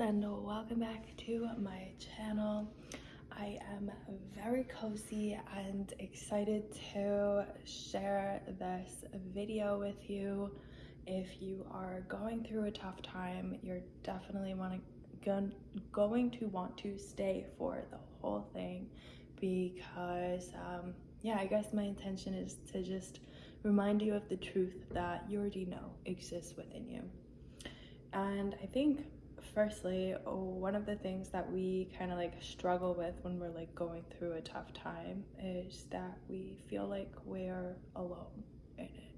and welcome back to my channel. I am very cozy and excited to share this video with you. If you are going through a tough time, you're definitely want to, going to want to stay for the whole thing because um, yeah, I guess my intention is to just remind you of the truth that you already know exists within you. And I think firstly, one of the things that we kind of like struggle with when we're like going through a tough time is that we feel like we're alone in it.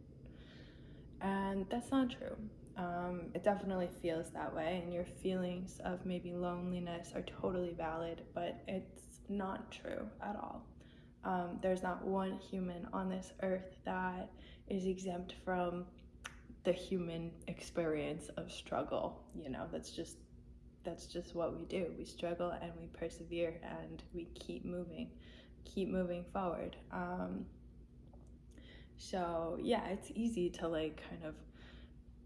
And that's not true. Um, it definitely feels that way, and your feelings of maybe loneliness are totally valid, but it's not true at all. Um, there's not one human on this earth that is exempt from the human experience of struggle. You know, that's just that's just what we do. We struggle and we persevere and we keep moving, keep moving forward. Um, so yeah, it's easy to like kind of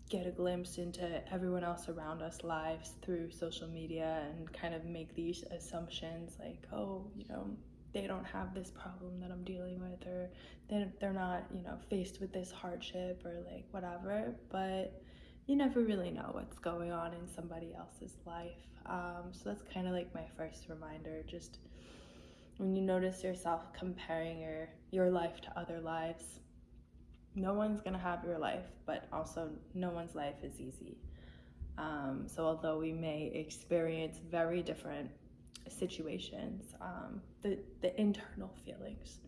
get a glimpse into everyone else around us lives through social media and kind of make these assumptions like, oh, you know, they don't have this problem that I'm dealing with or they're, they're not, you know, faced with this hardship or like whatever. But you never really know what's going on in somebody else's life. Um, so that's kind of like my first reminder. Just when you notice yourself comparing your your life to other lives, no one's gonna have your life, but also no one's life is easy. Um, so although we may experience very different situations, um, the the internal feelings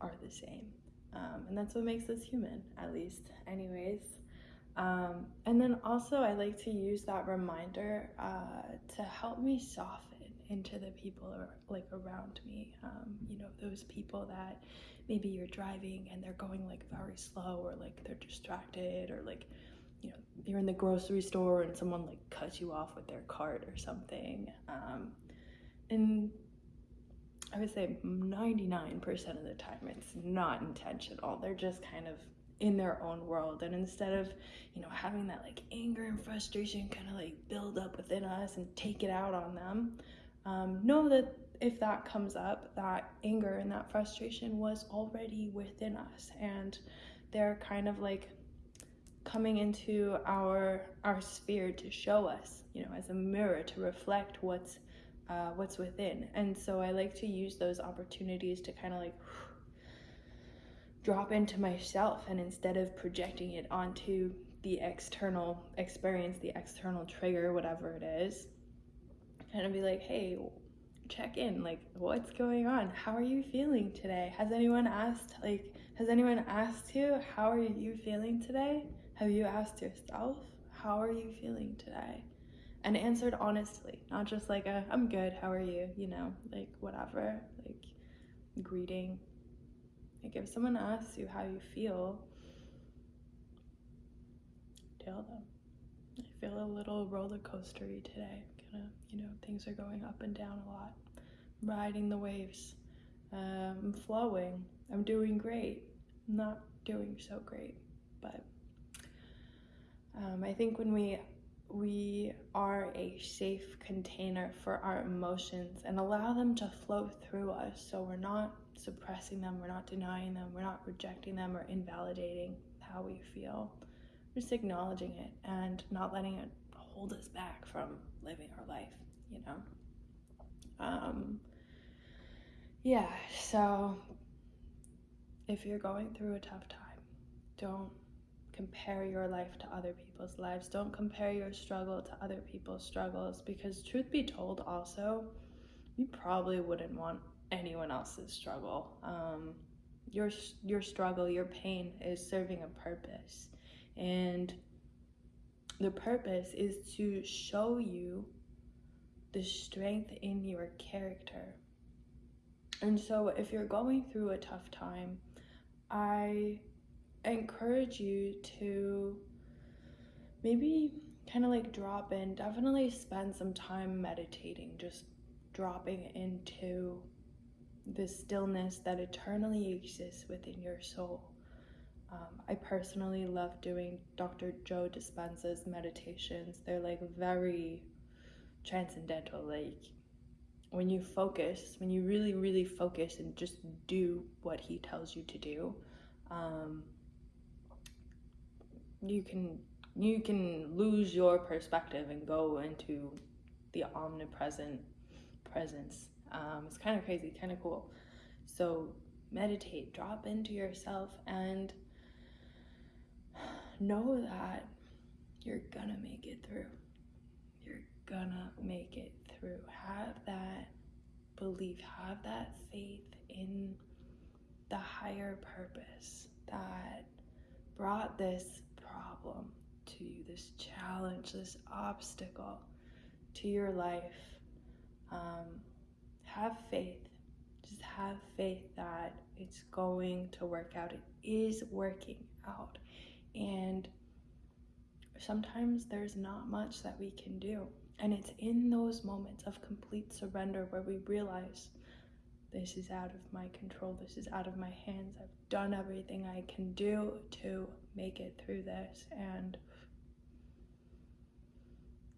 are the same, um, and that's what makes us human, at least, anyways. Um, and then also, I like to use that reminder uh, to help me soften into the people like around me. Um, you know, those people that maybe you're driving and they're going like very slow or like they're distracted or like you know you're in the grocery store and someone like cuts you off with their cart or something. Um, and I would say 99% of the time it's not intentional. They're just kind of in their own world and instead of you know having that like anger and frustration kind of like build up within us and take it out on them um, know that if that comes up that anger and that frustration was already within us and they're kind of like coming into our our sphere to show us you know as a mirror to reflect what's uh, what's within and so i like to use those opportunities to kind of like drop into myself and instead of projecting it onto the external experience, the external trigger, whatever it is, kind of be like, hey, check in. Like, what's going on? How are you feeling today? Has anyone asked, like, has anyone asked you, how are you feeling today? Have you asked yourself, how are you feeling today? And answered honestly, not just like a, I'm good, how are you? You know, like, whatever, like, greeting, like if someone asks you how you feel, tell them. I feel a little roller coastery today. Kind of, you know, things are going up and down a lot. I'm riding the waves. Um, I'm flowing. I'm doing great. I'm not doing so great, but um, I think when we we are a safe container for our emotions and allow them to flow through us so we're not suppressing them, we're not denying them, we're not rejecting them or invalidating how we feel. We're just acknowledging it and not letting it hold us back from living our life, you know? Um, yeah, so if you're going through a tough time, don't compare your life to other people's lives. Don't compare your struggle to other people's struggles because, truth be told, also, you probably wouldn't want anyone else's struggle. Um, your your struggle, your pain is serving a purpose, and the purpose is to show you the strength in your character. And so, if you're going through a tough time, I encourage you to maybe kind of like drop in, definitely spend some time meditating, just dropping into the stillness that eternally exists within your soul. Um, I personally love doing Dr. Joe Dispenza's meditations. They're like very transcendental. Like when you focus, when you really, really focus and just do what he tells you to do, um, you can you can lose your perspective and go into the omnipresent presence. Um, it's kind of crazy, kind of cool. So meditate, drop into yourself, and know that you're gonna make it through. You're gonna make it through. Have that belief, have that faith in the higher purpose that brought this problem to you, this challenge, this obstacle to your life. Um, have faith. Just have faith that it's going to work out. It is working out. And sometimes there's not much that we can do. And it's in those moments of complete surrender where we realize this is out of my control, this is out of my hands. I've done everything I can do to make it through this. And,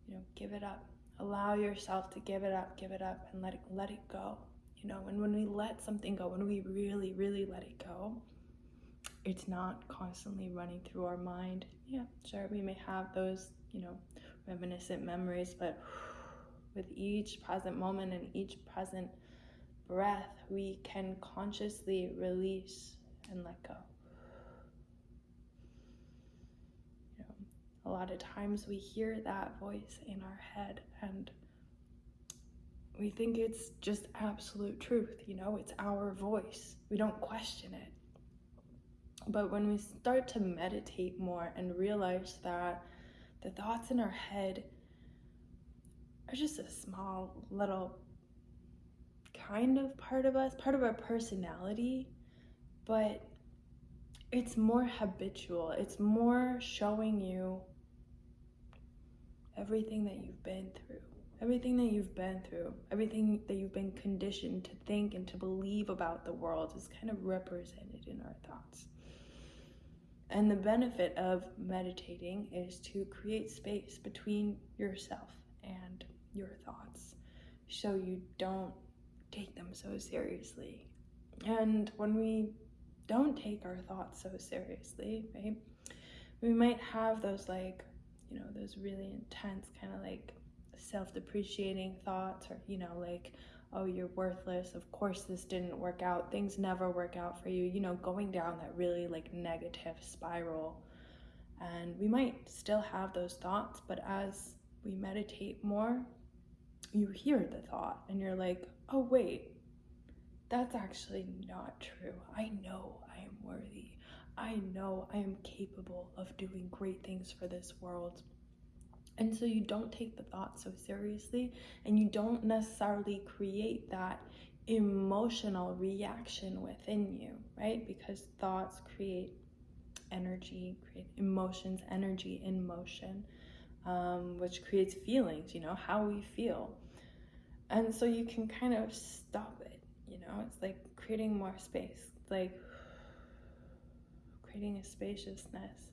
you know, give it up. Allow yourself to give it up, give it up, and let it let it go. You know, and when we let something go, when we really, really let it go, it's not constantly running through our mind. Yeah, sure, we may have those, you know, reminiscent memories, but with each present moment and each present breath, we can consciously release and let go. You know, a lot of times we hear that voice in our head and we think it's just absolute truth, you know, it's our voice. We don't question it. But when we start to meditate more and realize that the thoughts in our head are just a small little kind of part of us, part of our personality, but it's more habitual. It's more showing you everything that you've been through everything that you've been through, everything that you've been conditioned to think and to believe about the world is kind of represented in our thoughts. And the benefit of meditating is to create space between yourself and your thoughts so you don't take them so seriously. And when we don't take our thoughts so seriously, right, we might have those like, you know, those really intense kind of like self-depreciating thoughts or you know like oh you're worthless. Of course this didn't work out. Things never work out for you. You know going down that really like negative spiral. And we might still have those thoughts but as we meditate more you hear the thought and you're like oh wait. That's actually not true. I know i am worthy i know i am capable of doing great things for this world and so you don't take the thought so seriously and you don't necessarily create that emotional reaction within you, right? Because thoughts create energy, create emotions, energy in motion, um, which creates feelings, you know, how we feel. And so you can kind of stop it, you know, it's like creating more space, like creating a spaciousness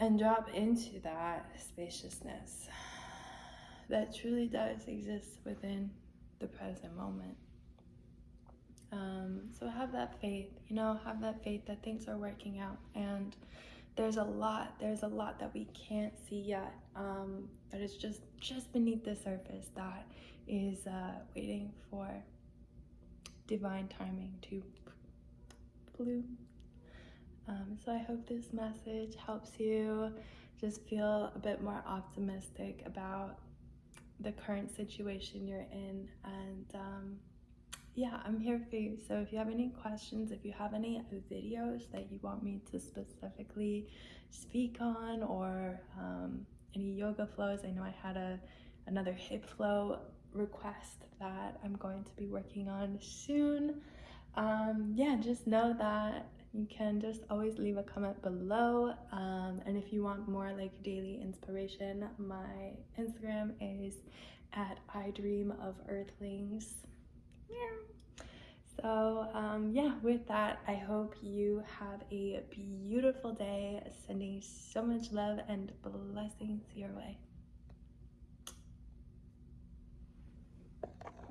and drop into that spaciousness that truly does exist within the present moment. Um, so have that faith, you know, have that faith that things are working out. And there's a lot, there's a lot that we can't see yet, um, but it's just just beneath the surface that is uh, waiting for divine timing to Um, so I hope this message helps you just feel a bit more optimistic about the current situation you're in. And um, yeah, I'm here for you. So if you have any questions, if you have any videos that you want me to specifically speak on or um, any yoga flows, I know I had a another hip flow request that I'm going to be working on soon. Um, yeah, just know that you can just always leave a comment below. Um, and if you want more like daily inspiration my instagram is at i dream of earthlings. So um, yeah with that i hope you have a beautiful day sending so much love and blessings your way